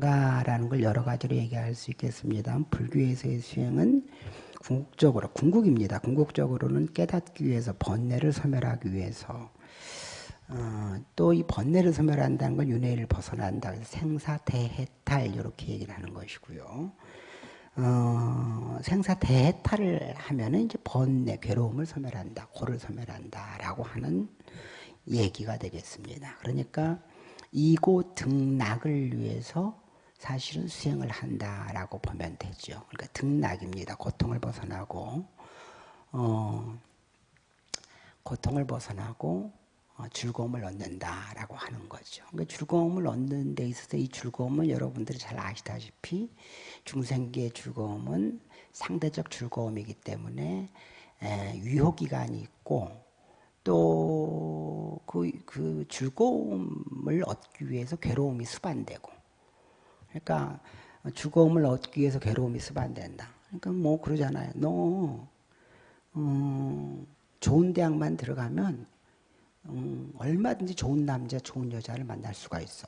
가라는 걸 여러 가지로 얘기할 수 있겠습니다. 불교에서의 수행은 궁극적으로 궁극입니다. 궁극적으로는 깨닫기 위해서 번뇌를 소멸하기 위해서 어, 또이 번뇌를 소멸한다는 건 윤회를 벗어난다. 생사대해탈 이렇게 얘기를 하는 것이고요. 어, 생사대해탈을 하면은 이제 번뇌 괴로움을 소멸한다, 고를 소멸한다라고 하는 얘기가 되겠습니다. 그러니까 이고 등락을 위해서 사실은 수행을 한다라고 보면 되죠. 그러니까 등락입니다. 고통을 벗어나고 어, 고통을 벗어나고 어, 즐거움을 얻는다라고 하는 거죠. 그러니까 즐거움을 얻는 데 있어서 이 즐거움은 여러분들이 잘 아시다시피 중생계의 즐거움은 상대적 즐거움이기 때문에 유효 기간이 있고 또 그, 그 즐거움을 얻기 위해서 괴로움이 수반되고 그러니까 즐거움을 얻기 위해서 괴로움이 수반된다. 그러니까 뭐 그러잖아요. 너 음, 좋은 대학만 들어가면 음, 얼마든지 좋은 남자, 좋은 여자를 만날 수가 있어.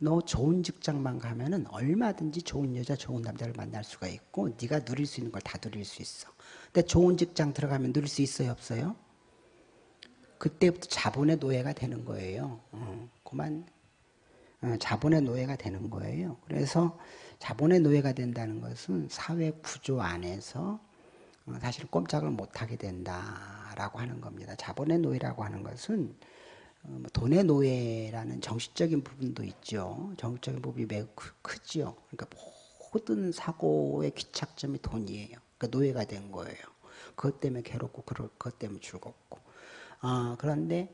너 좋은 직장만 가면은 얼마든지 좋은 여자, 좋은 남자를 만날 수가 있고 네가 누릴 수 있는 걸 다 누릴 수 있어. 근데 좋은 직장 들어가면 누릴 수 있어요, 없어요? 그때부터 자본의 노예가 되는 거예요. 어, 그만 어, 자본의 노예가 되는 거예요. 그래서 자본의 노예가 된다는 것은 사회 구조 안에서 어, 사실 꼼짝을 못하게 된다라고 하는 겁니다. 자본의 노예라고 하는 것은 어, 뭐 돈의 노예라는 정신적인 부분도 있죠. 정신적인 부분이 매우 크죠. 그러니까 모든 사고의 귀착점이 돈이에요. 그러니까 노예가 된 거예요. 그것 때문에 괴롭고 그것 때문에 즐겁고. 아, 그런데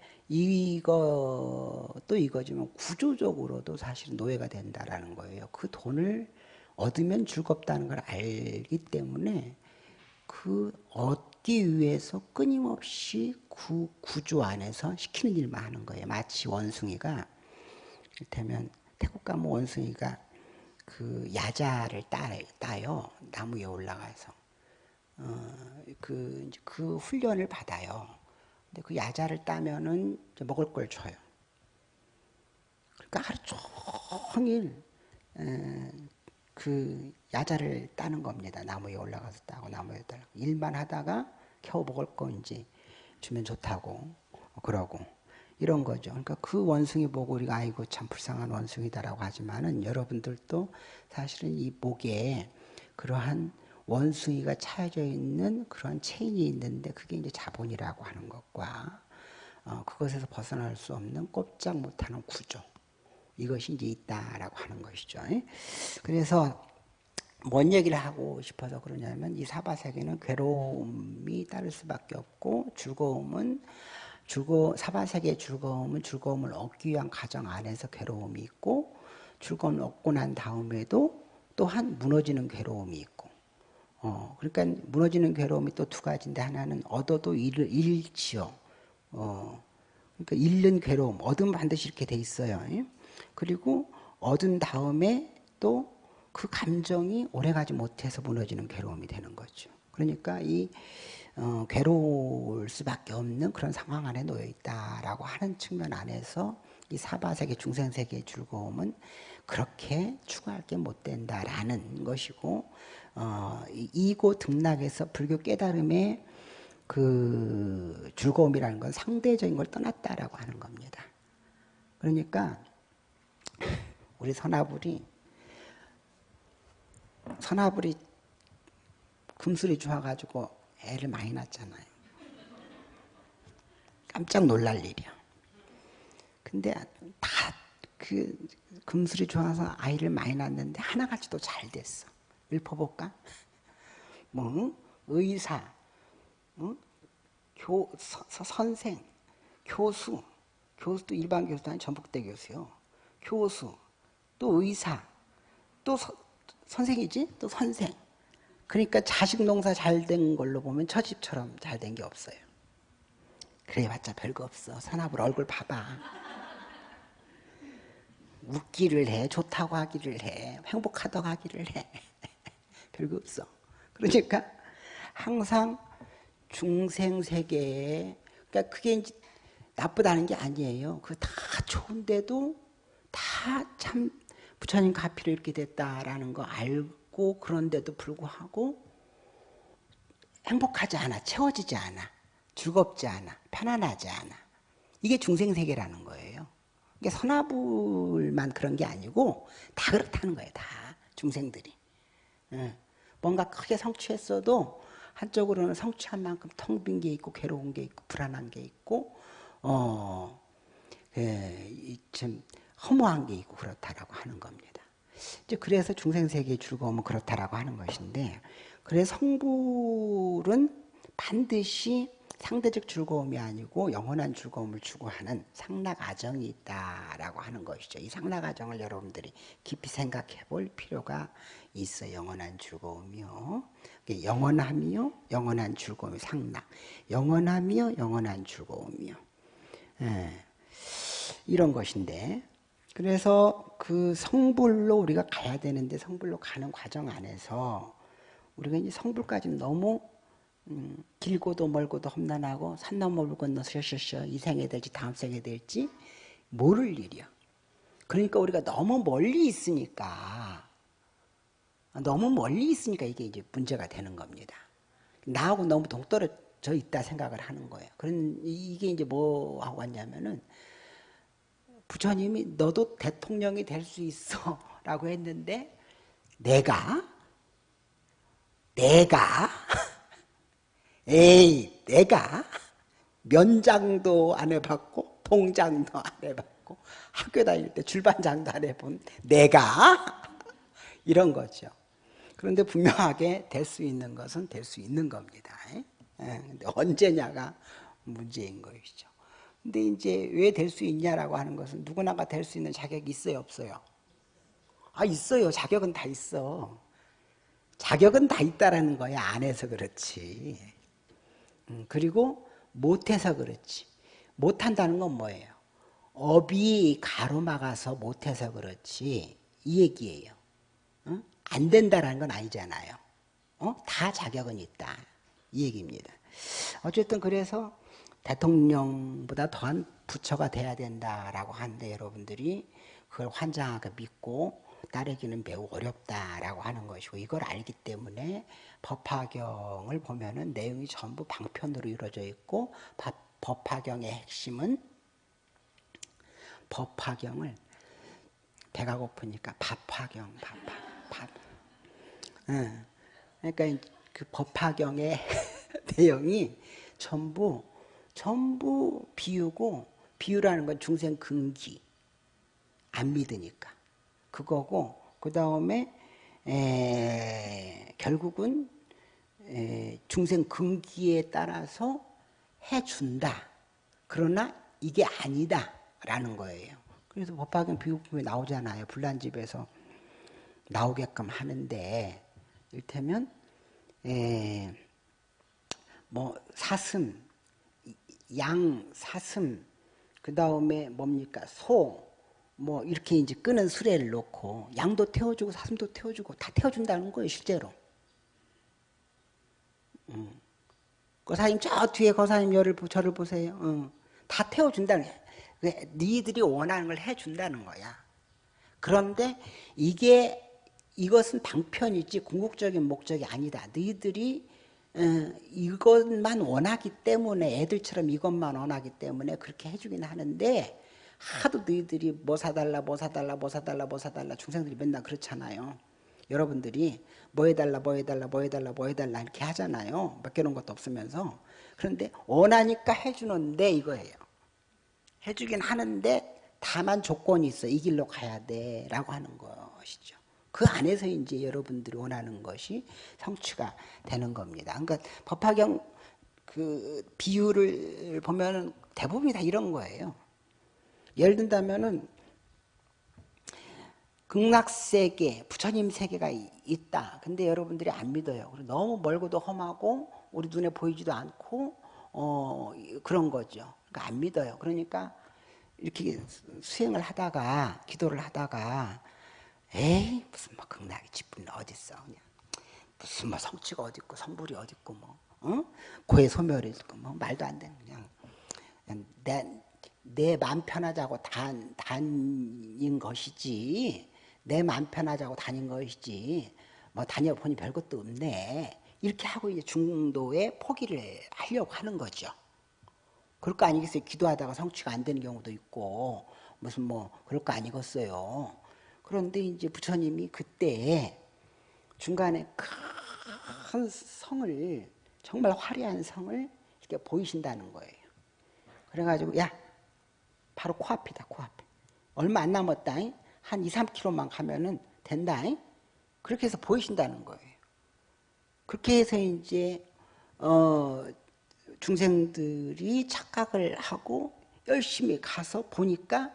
또 이거지만 구조적으로도 사실 노예가 된다라는 거예요. 그 돈을 얻으면 즐겁다는 걸 알기 때문에 그 얻기 위해서 끊임없이 구, 구조 안에서 시키는 일만 하는 거예요. 마치 원숭이가 이를테면 태국 가면 원숭이가 그 야자를 따, 따요. 나무 에 올라가서. 어, 그, 그 훈련을 받아요. 근데 그 야자를 따면은 먹을 걸 줘요. 그러니까 하루 종일 에, 그 야자를 따는 겁니다. 나무에 올라가서 따고 나무에 따고 일만 하다가 겨우 먹을 거 이제 주면 좋다고 그러고 이런 거죠. 그러니까 그 원숭이 보고 우리가 아이고 참 불쌍한 원숭이다라고 하지만은 여러분들도 사실은 이 목에 그러한 원숭이가 차여져 있는 그런 체인이 있는데 그게 이제 자본이라고 하는 것과 어, 그것에서 벗어날 수 없는 꼼짝 못하는 구조 이것이 이제 있다라고 하는 것이죠. 그래서 뭔 얘기를 하고 싶어서 그러냐면 이 사바세계는 괴로움이 따를 수밖에 없고 즐거움은 즐거 사바세계의 즐거움은 즐거움을 얻기 위한 과정 안에서 괴로움이 있고 즐거움을 얻고 난 다음에도 또한 무너지는 괴로움이 있고 어 그러니까 무너지는 괴로움이 또 두 가지인데 하나는 얻어도 잃, 잃지요. 어 그러니까 잃는 괴로움 얻으면 반드시 이렇게 돼 있어요. 그리고 얻은 다음에 또 그 감정이 오래가지 못해서 무너지는 괴로움이 되는 거죠. 그러니까 이 어, 괴로울 수밖에 없는 그런 상황 안에 놓여 있다라고 하는 측면 안에서 이 사바세계 중생세계의 즐거움은 그렇게 추구할 게 못 된다라는 것이고 어, 이고 등락에서 불교 깨달음의 그 즐거움이라는 건 상대적인 걸 떠났다라고 하는 겁니다. 그러니까 우리 선아불이 선아불이 금술이 좋아가지고 애를 많이 낳잖아요. 깜짝 놀랄 일이야. 근데 다 그 금술이 좋아서 아이를 많이 낳는데 하나같이도 잘 됐어. 읊어볼까? 뭐 의사, 어? 교 서, 선생, 교수, 교수도 일반 교수도 아니 전북대 교수요. 교수, 또 의사, 또 서, 선생이지? 또 선생. 그러니까 자식 농사 잘 된 걸로 보면 처집처럼 잘 된 게 없어요. 그래봤자 별거 없어. 산업을 얼굴 봐봐. 웃기를 해, 좋다고 하기를 해, 행복하다고 하기를 해. 별거 없어. 그러니까 항상 중생 세계에, 그러니까 그게 나쁘다는 게 아니에요. 그거 다 좋은데도 다 참 부처님 가피로 이렇게 됐다라는 거 알고 그런데도 불구하고 행복하지 않아, 채워지지 않아, 즐겁지 않아, 편안하지 않아. 이게 중생 세계라는 거예요. 이게 선화불만 그런 게 아니고 다 그렇다는 거예요. 다 중생들이. 뭔가 크게 성취했어도 한쪽으로는 성취한 만큼 텅 빈 게 있고 괴로운 게 있고 불안한 게 있고 어, 예, 좀 허무한 게 있고 그렇다라고 하는 겁니다. 이제 그래서 중생 세계의 즐거움은 그렇다라고 하는 것인데, 그래서 성불은 반드시 상대적 즐거움이 아니고 영원한 즐거움을 추구하는 상락아정이 있다라고 하는 것이죠. 이 상락아정을 여러분들이 깊이 생각해 볼 필요가 있어 영원한 즐거움이요. 영원함이요, 영원한 즐거움이 상락. 영원함이요, 영원한 즐거움이요. 예, 이런 것인데, 그래서 그 성불로 우리가 가야 되는데 성불로 가는 과정 안에서 우리가 이제 성불까지 너무 음, 길고도 멀고도 험난하고 산 넘어 물 건너 셔셔셔 이 생에 될지 다음 생에 될지 모를 일이야. 그러니까 우리가 너무 멀리 있으니까 너무 멀리 있으니까 이게 이제 문제가 되는 겁니다. 나하고 너무 동떨어져 있다 생각을 하는 거예요. 그런 이게 이제 뭐 하고 왔냐면은 부처님이 너도 대통령이 될 수 있어 라고 했는데 내가 내가 에이 내가 면장도 안 해봤고 통장도 안 해봤고 학교 다닐 때 줄반장도 안 해본 내가 이런 거죠. 그런데 분명하게 될 수 있는 것은 될 수 있는 겁니다. 예? 근데 언제냐가 문제인 것이죠. 근데 이제 왜 될 수 있냐라고 하는 것은 누구나가 될 수 있는 자격이 있어요, 없어요? 아, 있어요. 자격은 다 있어. 자격은 다 있다라는 거야. 안 해서 그렇지. 음, 그리고 못해서 그렇지. 못한다는 건 뭐예요? 업이 가로막아서 못해서 그렇지. 이 얘기예요. 어? 안 된다라는 건 아니잖아요. 어? 다 자격은 있다. 이 얘기입니다. 어쨌든 그래서 대통령보다 더한 부처가 돼야 된다라고 하는데 여러분들이 그걸 환장하게 믿고 따르기는 매우 어렵다라고 하는 것이고 이걸 알기 때문에 법화경을 보면은 내용이 전부 방편으로 이루어져 있고 법화경의 핵심은 법화경을 배가 고프니까 밥화경, 밥화, 밥. 응. 그러니까 그 법화경의 내용이 전부 전부 비유고 비유라는 건 중생 근기 안 믿으니까 그거고 그 다음에 결국은 에, 중생 근기에 따라서 해준다. 그러나 이게 아니다 라는 거예요. 그래서 법화경 비유품이 나오잖아요. 불난집에서 나오게끔 하는데 이를테면 에, 뭐 사슴 양, 사슴, 그 다음에 뭡니까? 소, 뭐 이렇게 이제 끄는 수레를 놓고 양도 태워주고 사슴도 태워주고 다 태워준다는 거예요, 실제로. 음. 거사님 저 뒤에 거사님 열을 저를 보세요. 음. 다 태워준다는 거야. 니들이 원하는 걸 해준다는 거야. 그런데 이게 이것은 방편이지 궁극적인 목적이 아니다. 너희들이 어, 이것만 원하기 때문에 애들처럼 이것만 원하기 때문에 그렇게 해주긴 하는데 하도 너희들이 뭐 사달라 뭐 사달라 뭐 사달라 뭐 사달라 중생들이 맨날 그렇잖아요. 여러분들이 뭐 해달라 뭐 해달라 뭐 해달라 뭐 해달라 이렇게 하잖아요. 맡겨놓은 것도 없으면서. 그런데 원하니까 해주는데 이거예요. 해주긴 하는데 다만 조건이 있어. 이 길로 가야 돼 라고 하는 것이죠. 그 안에서 이제 여러분들이 원하는 것이 성취가 되는 겁니다. 그러니까 법화경 그 비유를 보면 대부분이 다 이런 거예요. 예를 든다면은 극락세계, 부처님 세계가 있다. 근데 여러분들이 안 믿어요. 너무 멀고도 험하고 우리 눈에 보이지도 않고 어, 그런 거죠. 그러니까 안 믿어요. 그러니까 이렇게 수행을 하다가 기도를 하다가 에이 무슨 뭐 극락의 지분이 어딨어 그냥 무슨 뭐 성취가 어딨고 성불이 어딨고 뭐 어? 고해 소멸이 있고 뭐 말도 안 되는 그냥, 내, 내 마음 편하자고 단, 단인 것이지 내 맘 편하자고 다닌 것이지 뭐 다녀보니 별것도 없네 이렇게 하고 이제 중도에 포기를 하려고 하는 거죠. 그럴 거 아니겠어요? 기도하다가 성취가 안 되는 경우도 있고 무슨 뭐 그럴 거 아니겠어요. 그런데 이제 부처님이 그때 중간에 큰 성을 정말 화려한 성을 이렇게 보이신다는 거예요. 그래가지고 야 바로 코앞이다 코앞에 얼마 안 남았다 한 2, 3km만 가면은 된다 그렇게 해서 보이신다는 거예요. 그렇게 해서 이제 어 중생들이 착각을 하고 열심히 가서 보니까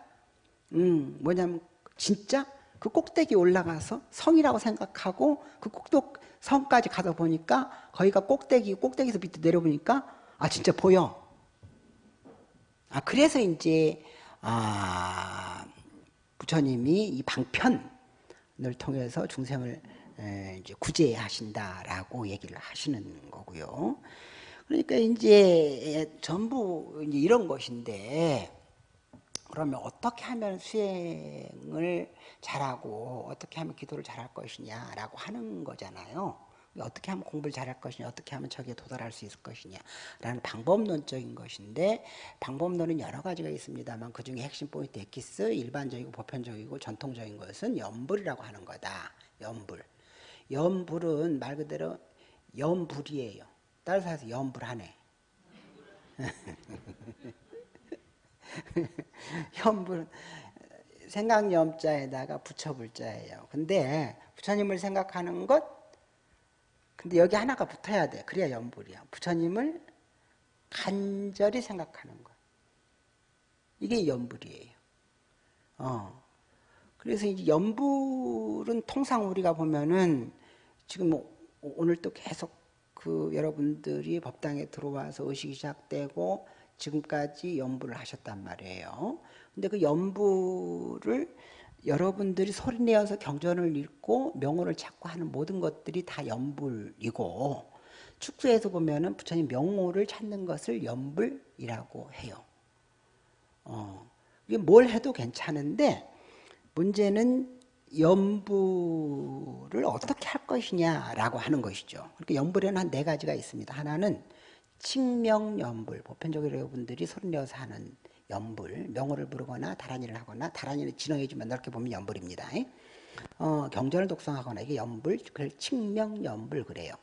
음 뭐냐면 진짜 그 꼭대기 올라가서 성이라고 생각하고 그 꼭도 성까지 가서 보니까 거기가 꼭대기 꼭대기에서 밑에 내려보니까 아 진짜 보여. 아 그래서 이제 아 부처님이 이 방편을 통해서 중생을 이제 구제하신다라고 얘기를 하시는 거고요. 그러니까 이제 전부 이제 이런 것인데 그러면 어떻게 하면 수행을 잘하고 어떻게 하면 기도를 잘할 것이냐라고 하는 거잖아요. 어떻게 하면 공부를 잘할 것이냐, 어떻게 하면 저기에 도달할 수 있을 것이냐 라는 방법론적인 것인데 방법론은 여러 가지가 있습니다만 그 중에 핵심 포인트 엑기스 일반적이고 보편적이고 전통적인 것은 연불이라고 하는 거다. 연불. 연불은 말 그대로 연불이에요. 따라서 해서 연불하네. 연불은 생각염자에다가 부처불자예요. 근데 부처님을 생각하는 것, 근데 여기 하나가 붙어야 돼. 그래야 연불이야. 부처님을 간절히 생각하는 것. 이게 연불이에요. 어. 그래서 이제 연불은 통상 우리가 보면은 지금 뭐 오늘 또 계속 그 여러분들이 법당에 들어와서 의식이 시작되고 지금까지 연부를 하셨단 말이에요. 근데 그 연부를 여러분들이 소리내어서 경전을 읽고 명호를 찾고 하는 모든 것들이 다 연불이고 축소에서 보면은 부처님 명호를 찾는 것을 연불이라고 해요. 어, 이게 뭘 해도 괜찮은데 문제는 연부를 어떻게 할 것이냐라고 하는 것이죠. 그러니까 연불에는 한 네 가지가 있습니다. 하나는 칭명연불, 보편적으로 여러분들이 소리내어서 하는 연불, 명호를 부르거나 다란이를 하거나 다란이를 진행해주면 넓게 보면 연불입니다. 어, 경전을 독성하거나 이게 연불, 그걸 칭명연불 그래요.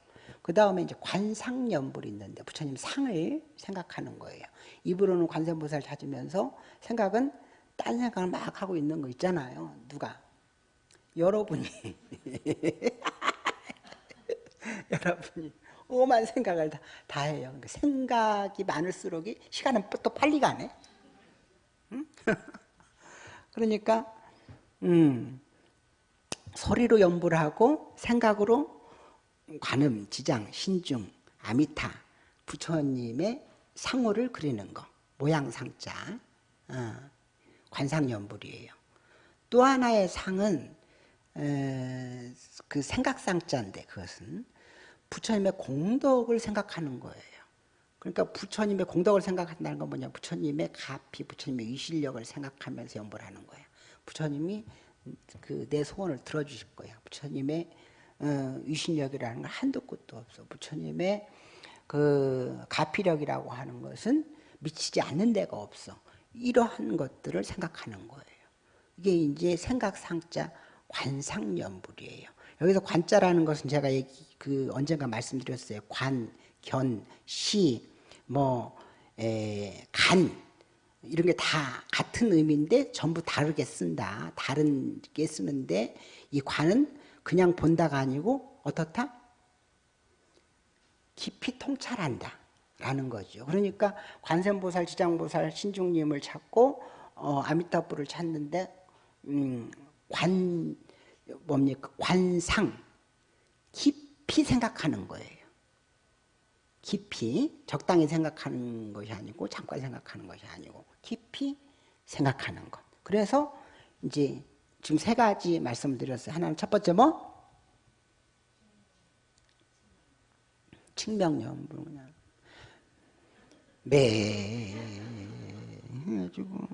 그 다음에 이제 관상연불이 있는데 부처님 상을 생각하는 거예요. 입으로는 관세음보살 찾으면서 생각은 딴 생각을 막 하고 있는 거 있잖아요. 누가? 여러분이. 여러분이. 오만 생각을 다, 다 해요. 그러니까 생각이 많을수록 시간은 또 빨리 가네. 응? 그러니까 음, 소리로 연부를 하고 생각으로 관음, 지장, 신중, 아미타, 부처님의 상호를 그리는 거. 모양상자. 어, 관상연불이에요. 또 하나의 상은 에, 그 생각상자인데 그것은 부처님의 공덕을 생각하는 거예요. 그러니까 부처님의 공덕을 생각한다는 건 뭐냐? 부처님의 가피, 부처님의 위실력을 생각하면서 연보를 하는 거예요. 부처님이 그 내 소원을 들어주실 거야. 부처님의 어, 위신력이라는 건 한도 끝도 없어. 부처님의 그 가피력이라고 하는 것은 미치지 않는 데가 없어. 이러한 것들을 생각하는 거예요. 이게 이제 생각상자 관상연불이에요. 여기서 관자라는 것은 제가 그 언젠가 말씀드렸어요. 관, 견, 시, 뭐, 에, 간 이런 게 다 같은 의미인데 전부 다르게 쓴다. 다른게 쓰는데 이 관은 그냥 본다가 아니고 어떻다? 깊이 통찰한다. 라는 거죠. 그러니까 관세음보살, 지장보살, 신중님을 찾고 어, 아미타불을 찾는데 음, 관 뭡니까 관상 깊이 생각하는 거예요. 깊이 적당히 생각하는 것이 아니고 잠깐 생각하는 것이 아니고 깊이 생각하는 것. 그래서 이제 지금 세 가지 말씀을 드렸어요. 하나는 첫 번째 뭐? 칭명연불 그냥 매 해가지고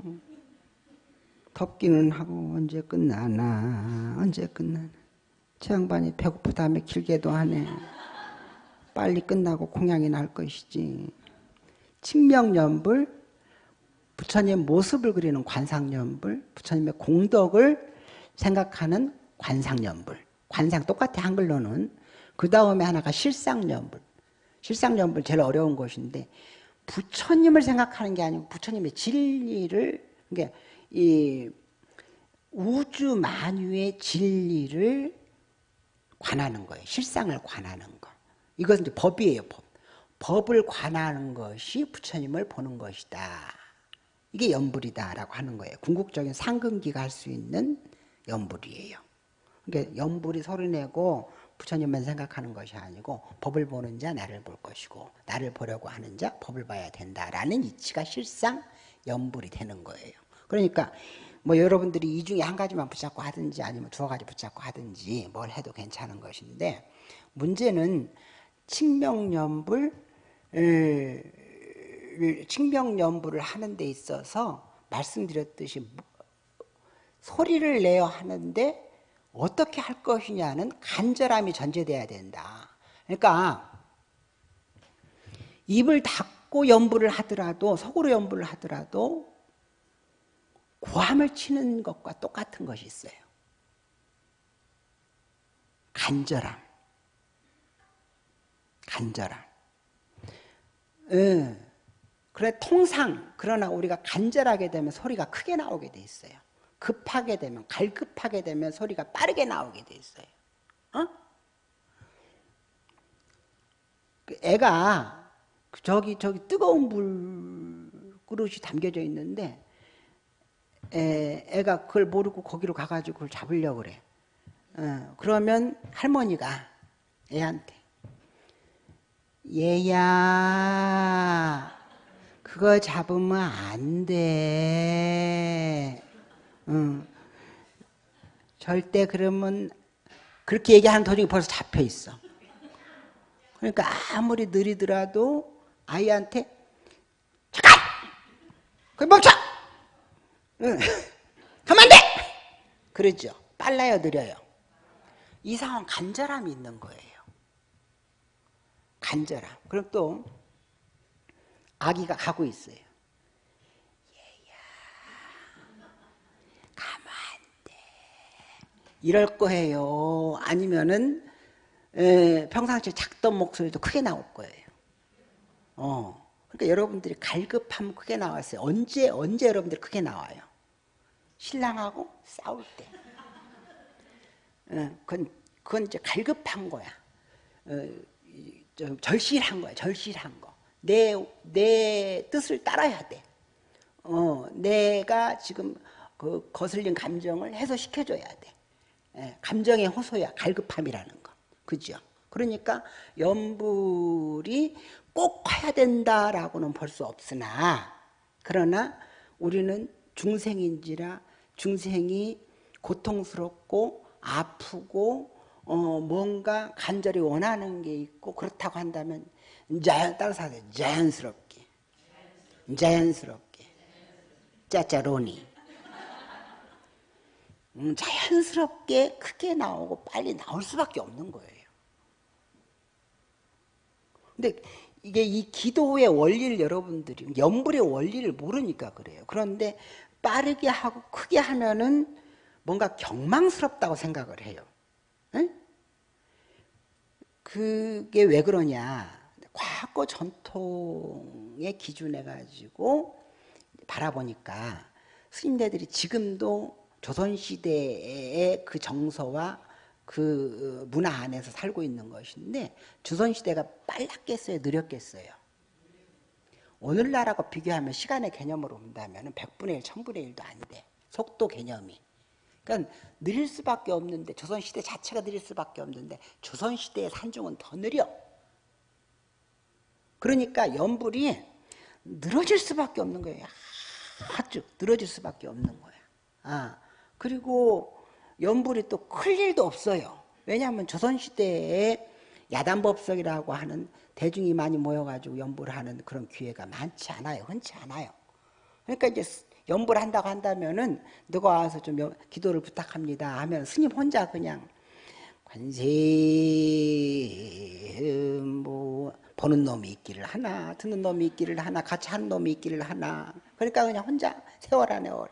더 덥기는 하고 언제 끝나나 언제 끝나나 저 양반이 배고프다며 길게도 하네 빨리 끝나고 공양이 날 것이지 칭명연불 부처님 모습을 그리는 관상연불 부처님의 공덕을 생각하는 관상연불 관상 똑같아 한글로는 그 다음에 하나가 실상연불 실상연불 제일 어려운 것인데 부처님을 생각하는 게 아니고 부처님의 진리를 그러니까 이 우주 만유의 진리를 관하는 거예요. 실상을 관하는 거. 이것은 이제 법이에요. 법. 법을 관하는 것이 부처님을 보는 것이다. 이게 연불이다라고 하는 거예요. 궁극적인 상근기가 할 수 있는 연불이에요. 그러니까 연불이 소리내고 부처님만 생각하는 것이 아니고 법을 보는 자 나를 볼 것이고 나를 보려고 하는 자 법을 봐야 된다라는 이치가 실상 연불이 되는 거예요. 그러니까 뭐 여러분들이 이 중에 한 가지만 붙잡고 하든지 아니면 두어 가지 붙잡고 하든지 뭘 해도 괜찮은 것인데 문제는 칭명연불 칭명연불을 하는 데 있어서 말씀드렸듯이 소리를 내어 하는데 어떻게 할 것이냐는 간절함이 전제돼야 된다. 그러니까 입을 닫고 연불을 하더라도 속으로 연불을 하더라도 고함을 치는 것과 똑같은 것이 있어요. 간절함. 간절함. 예. 그래 통상 그러나 우리가 간절하게 되면 소리가 크게 나오게 돼 있어요. 급하게 되면 갈급하게 되면 소리가 빠르게 나오게 돼 있어요. 어? 그 애가 저기 저기 뜨거운 물 그릇이 담겨져 있는데 애, 애가 그걸 모르고 거기로 가가지고 그걸 잡으려고 그래. 어, 그러면 할머니가 애한테 얘야 그거 잡으면 안 돼. 응. 절대 그러면 그렇게 얘기하는 도중에 벌써 잡혀 있어. 그러니까 아무리 느리더라도 아이한테 잠깐! 거기 멈춰! 응. 가만 돼! 그러죠. 빨라요, 느려요. 이 상황 간절함이 있는 거예요. 간절함. 그럼 또 아기가 가고 있어요. 이럴 거예요. 아니면은 에, 평상시에 작던 목소리도 크게 나올 거예요. 어. 그러니까 여러분들이 갈급하면 크게 나왔어요. 언제 언제 여러분들이 크게 나와요? 신랑하고 싸울 때. 어, 그건 그건 이제 갈급한 거야. 어, 절실한 거야. 절실한 거. 내 내 뜻을 따라야 돼. 어, 내가 지금 그 거슬린 감정을 해소시켜줘야 돼. 예, 감정의 호소야 갈급함이라는 거 그죠? 그러니까 연불이 꼭 해야 된다라고는 볼 수 없으나 그러나 우리는 중생인지라 중생이 고통스럽고 아프고 어 뭔가 간절히 원하는 게 있고 그렇다고 한다면 자연 따라서 하세요. 자연스럽게 자연스럽게 짜짜로니 음, 자연스럽게 크게 나오고 빨리 나올 수밖에 없는 거예요. 근데 이게 이 기도의 원리를 여러분들이 연불의 원리를 모르니까 그래요. 그런데 빠르게 하고 크게 하면은 뭔가 경망스럽다고 생각을 해요. 응? 그게 왜 그러냐? 과거 전통의 기준해 가지고 바라보니까 스님네들이 지금도 조선시대의 그 정서와 그 문화 안에서 살고 있는 것인데 조선시대가 빨랐겠어요? 느렸겠어요? 오늘날하고 비교하면 시간의 개념으로 본다면 100분의 1, 1000분의 1도 안 돼. 속도 개념이. 그러니까 느릴 수밖에 없는데 조선시대 자체가 느릴 수밖에 없는데 조선시대의 산중은 더 느려. 그러니까 연불이 늘어질 수밖에 없는 거예요. 아주 늘어질 수밖에 없는 거야. 아, 그리고 연불이 또 클 일도 없어요. 왜냐하면 조선시대에 야단법석이라고 하는 대중이 많이 모여가지고 연불을 하는 그런 기회가 많지 않아요. 흔치 않아요. 그러니까 이제 연불 한다고 한다면은 누가 와서 좀 기도를 부탁합니다. 하면 스님 혼자 그냥 관세 뭐 보는 놈이 있기를 하나 듣는 놈이 있기를 하나 같이 하는 놈이 있기를 하나. 그러니까 그냥 혼자 세워라 내워라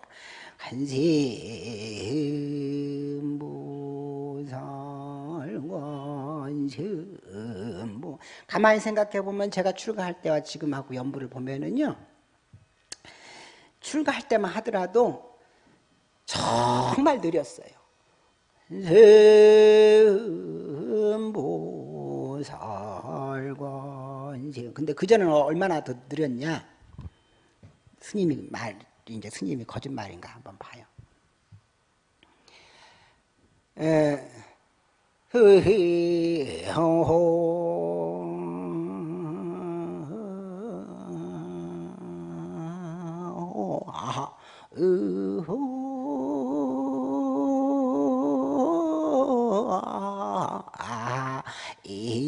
간세무살관세뭐 가만히 생각해 보면 제가 출가할 때와 지금하고 연부를 보면은요 출가할 때만 하더라도 정말 느렸어요. 세음보살관세 근데 그전에는 얼마나 더 느렸냐 스님이 말 이제 스님이 거짓말인가 한번 봐요. 에, 흐히, 호호. 아하, 으호, 아, 이,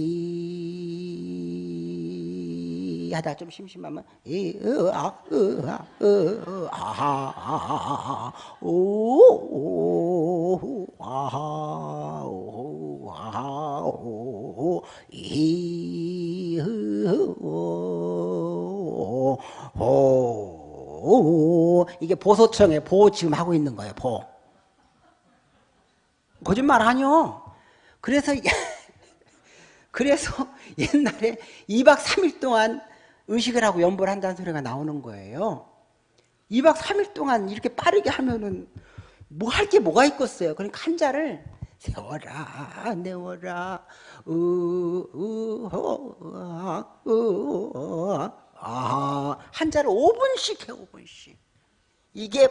하다 좀 심심하면, 이, 으, 아, 으, 아, 으, 아, 아, 오, 오, 아, 오, 오, 이게 보소청에 보 지금 하고 있는 거예요, 보. 거짓말 아니요. 그래서, 그래서 옛날에 2박 3일 동안 의식을 하고 연보를 한다는 소리가 나오는 거예요. 2박 3일 동안 이렇게 빠르게 하면은 뭐 할 게 뭐가 있겠어요. 그러니까 한자를 세워라, 내워라, 으, 으, 어, 으, 아, 한자를 5분씩 해, 5분씩. 이게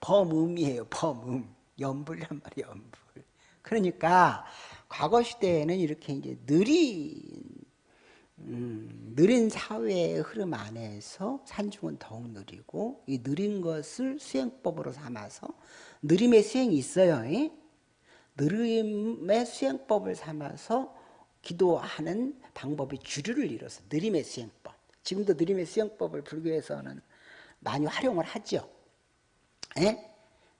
범음이에요, 범음. 연불란 말이에요, 연불. 그러니까 과거 시대에는 이렇게 이제 느린, 음, 느린 사회의 흐름 안에서 산중은 더욱 느리고 이 느린 것을 수행법으로 삼아서 느림의 수행이 있어요. 이? 느림의 수행법을 삼아서 기도하는 방법이 주류를 이뤄서 느림의 수행법. 지금도 느림의 수행법을 불교에서는 많이 활용을 하죠. 예?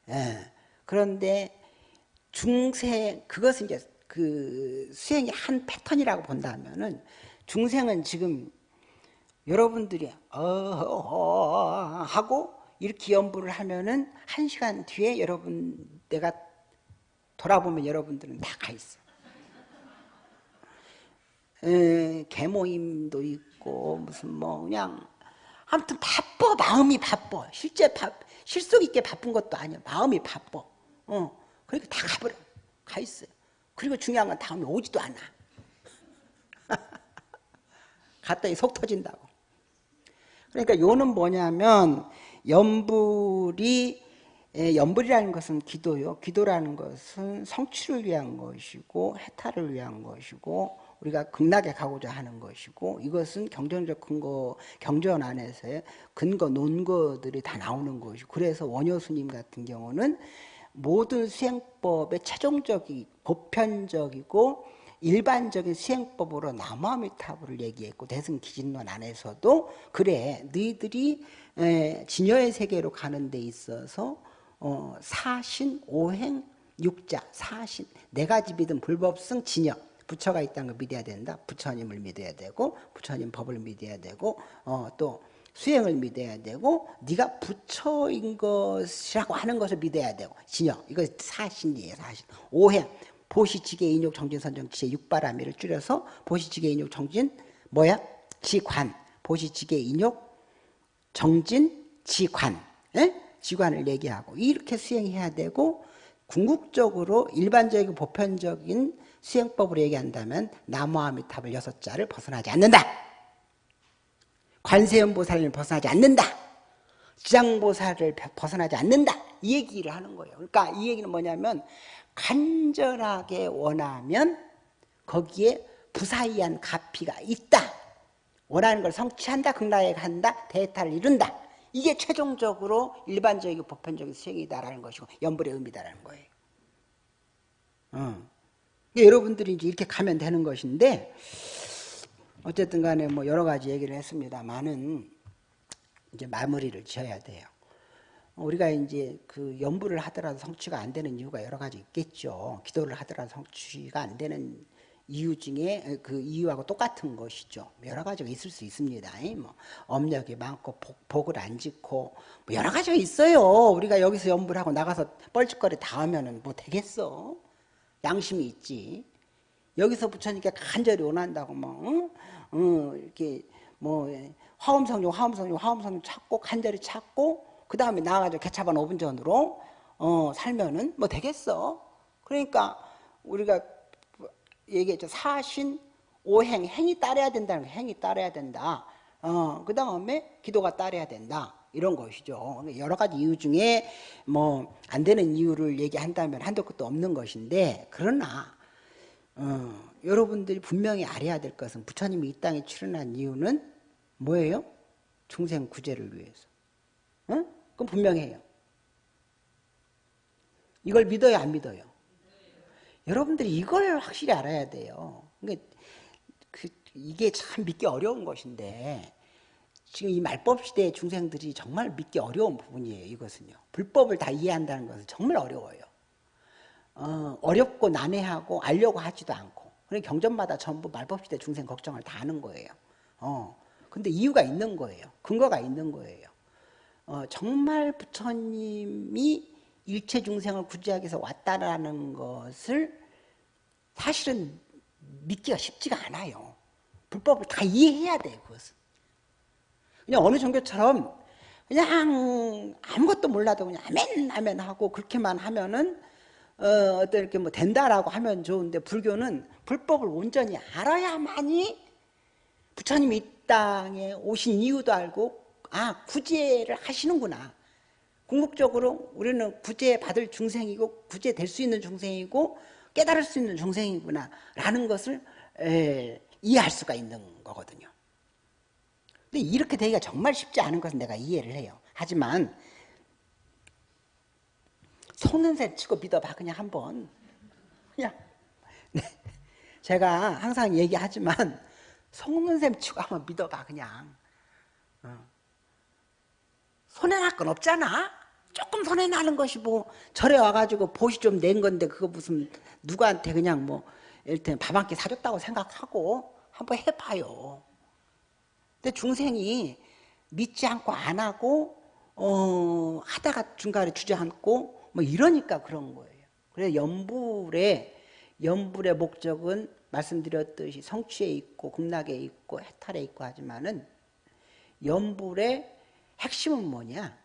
예. 그런데 중생 그것은 이제 그 수행의 한 패턴이라고 본다면은 중생은 지금 여러분들이 어 하고 이렇게 연부를 하면은 한 시간 뒤에 여러분 내가 돌아보면 여러분들은 다 가 있어. 에, 개모임도 있고 무슨 뭐 그냥 아무튼 바빠 마음이 바빠 실제 바, 실속 있게 바쁜 것도 아니야 마음이 바빠. 어 그러니까 다 가버려 가 있어요. 그리고 중요한 건 다음에 오지도 않아. 갔더니 속 터진다고. 그러니까 요는 뭐냐면 연불이 연불이라는 것은 기도요. 기도라는 것은 성취를 위한 것이고 해탈을 위한 것이고 우리가 극락에 가고자 하는 것이고 이것은 경전적 근거 경전 안에서의 근거 논거들이 다 나오는 것이고 그래서 원효 스님 같은 경우는 모든 수행법의 최종적이 보편적이고 일반적인 수행법으로 나무아미타불을 얘기했고 대승기진론 안에서도 그래 너희들이 진여의 세계로 가는 데 있어서 어, 사신, 오행, 육자, 사신 네 가지 믿음 불법성, 진여 부처가 있다는 걸 믿어야 된다. 부처님을 믿어야 되고 부처님 법을 믿어야 되고 어, 또 수행을 믿어야 되고 네가 부처인 것이라고 하는 것을 믿어야 되고. 진여. 이거 사신이에요 사신. 오행 보시지계 인욕 정진 선정 지혜 육바라미를 줄여서 보시지계 인욕 정진 뭐야? 지관. 보시지계 인욕 정진 지관. 에? 지관을 얘기하고 이렇게 수행해야 되고 궁극적으로 일반적이고 보편적인 수행법으로 얘기한다면 나무아미탑을 여섯 자를 벗어나지 않는다. 관세음보살을 벗어나지 않는다. 지장보살을 벗어나지 않는다. 이 얘기를 하는 거예요. 그러니까 이 얘기는 뭐냐면 간절하게 원하면 거기에 부사이한 가피가 있다. 원하는 걸 성취한다. 극락에 간다. 대타를 이룬다. 이게 최종적으로 일반적이고 보편적인 수행이다라는 것이고 연불의 의미다라는 거예요. 어. 여러분들이 이제 이렇게 가면 되는 것인데 어쨌든 간에 뭐 여러 가지 얘기를 했습니다만은 이제 마무리를 지어야 돼요. 우리가 이제 그 연부를 하더라도 성취가 안 되는 이유가 여러 가지 있겠죠. 기도를 하더라도 성취가 안 되는 이유 중에 그 이유하고 똑같은 것이죠. 여러 가지가 있을 수 있습니다. 뭐 업력이 많고 복, 을안 짓고 뭐 여러 가지가 있어요. 우리가 여기서 연부를 하고 나가서 뻘짓거리 다 하면은 뭐 되겠어? 양심이 있지. 여기서 부처님께 간절히 원한다고 뭐 응? 응, 이렇게 뭐 화엄성령 화엄성령 화엄성령 찾고 간절히 찾고 그 다음에 나와가지고 개차반 5분 전으로 어, 살면은 뭐 되겠어. 그러니까 우리가 얘기했죠. 사신, 오행, 행이 따라야 된다는 거 행이 따라야 된다. 어, 그 다음에 기도가 따라야 된다. 이런 것이죠. 여러 가지 이유 중에 뭐 안 되는 이유를 얘기한다면 한도 끝도 없는 것인데 그러나 어, 여러분들이 분명히 알아야 될 것은 부처님이 이 땅에 출연한 이유는 뭐예요? 중생 구제를 위해서. 어? 그럼 분명해요. 이걸 믿어요, 안 믿어요? 여러분들이 이걸 확실히 알아야 돼요. 그러니까 그, 이게 참 믿기 어려운 것인데 지금 이 말법 시대의 중생들이 정말 믿기 어려운 부분이에요. 이것은요. 불법을 다 이해한다는 것은 정말 어려워요. 어, 어렵고 난해하고 알려고 하지도 않고 그래 경전마다 전부 말법 시대 중생 걱정을 다 하는 거예요. 어, 근데 이유가 있는 거예요. 근거가 있는 거예요. 어, 정말 부처님이 일체 중생을 구제하기 위해서 왔다라는 것을 사실은 믿기가 쉽지가 않아요. 불법을 다 이해해야 돼요, 그것은. 그냥 어느 종교처럼 그냥 아무것도 몰라도 그냥 아멘, 아멘 하고 그렇게만 하면은 어, 어떤 이렇게 뭐 된다라고 하면 좋은데 불교는 불법을 온전히 알아야만이 부처님이 이 땅에 오신 이유도 알고 아 구제를 하시는구나. 궁극적으로 우리는 구제 받을 중생이고 구제 될 수 있는 중생이고 깨달을 수 있는 중생이구나 라는 것을 에, 이해할 수가 있는 거거든요 근데 이렇게 되기가 정말 쉽지 않은 것은 내가 이해를 해요. 하지만 속는 셈 치고 믿어봐. 그냥 한번. 그냥. 네. 제가 항상 얘기하지만 속는 셈 치고 한번 믿어봐. 그냥. 어. 손해날 건 없잖아. 조금 손해나는 것이 뭐 절에 와가지고 보시 좀 낸 건데 그거 무슨 누구한테 그냥 뭐 일단 밥한 끼 사줬다고 생각하고 한번 해봐요 근데 중생이 믿지 않고 안 하고 어, 하다가 중간에 주저앉고 뭐 이러니까 그런 거예요 그래서 연불의 연불의 목적은 말씀드렸듯이 성취에 있고 극락에 있고 해탈에 있고 하지만은 연불의 핵심은 뭐냐?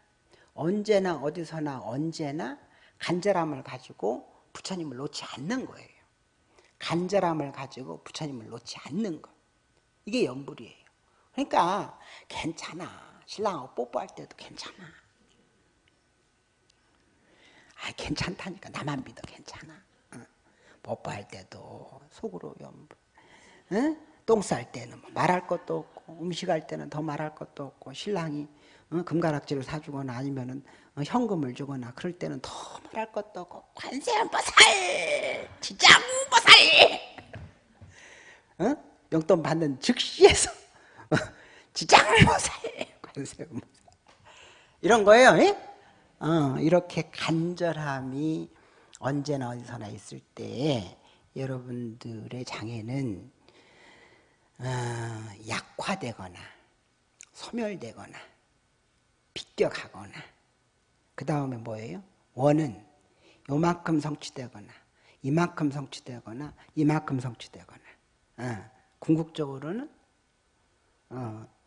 언제나 어디서나 언제나 간절함을 가지고 부처님을 놓지 않는 거예요. 간절함을 가지고 부처님을 놓지 않는 것. 이게 연불이에요. 그러니까 괜찮아. 신랑하고 뽀뽀할 때도 괜찮아. 아 괜찮다니까 나만 믿어 괜찮아. 응. 뽀뽀할 때도 속으로. 응? 똥쌀 때는 뭐 말할 것도 없고 음식 할 때는 더 말할 것도 없고 신랑이 어, 금가락지를 사주거나 아니면은 어, 현금을 주거나 그럴 때는 더 말할 것도 없고 관세음보살 지장보살 어? 용돈 받는 즉시에서 어, 지장보살 관세음보살 이런 거예요 어, 이렇게 간절함이 언제나 어디서나 있을 때 여러분들의 장애는 어, 약화되거나 소멸되거나 비껴가거나 그 다음에 뭐예요? 원은 요만큼 성취되거나 이만큼 성취되거나 이만큼 성취되거나. 어, 궁극적으로는 어,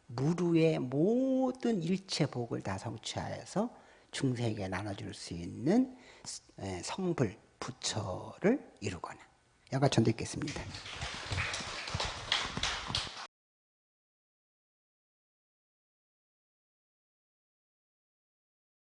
무루의 모든 일체 복을 다 성취하여서 중세에게 나눠줄 수 있는 성불, 부처를 이루거나 여가 전도 있겠습니다.